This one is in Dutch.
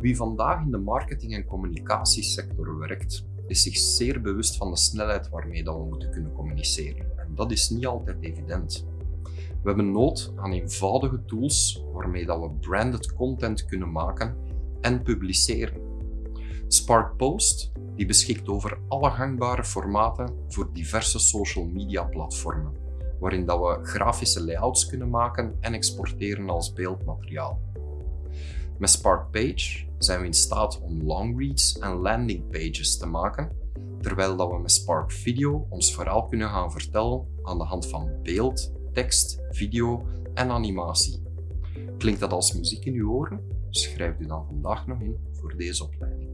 Wie vandaag in de marketing- en communicatiesector werkt, is zich zeer bewust van de snelheid waarmee dat we moeten kunnen communiceren. En dat is niet altijd evident. We hebben nood aan eenvoudige tools waarmee dat we branded content kunnen maken en publiceren. Spark Post die beschikt over alle gangbare formaten voor diverse social media platformen, waarin dat we grafische layouts kunnen maken en exporteren als beeldmateriaal. Met Spark Page zijn we in staat om longreads en landing pages te maken, terwijl dat we met Spark Video ons verhaal kunnen gaan vertellen aan de hand van beeld, tekst, video en animatie. Klinkt dat als muziek in uw oren? Schrijf u dan vandaag nog in voor deze opleiding.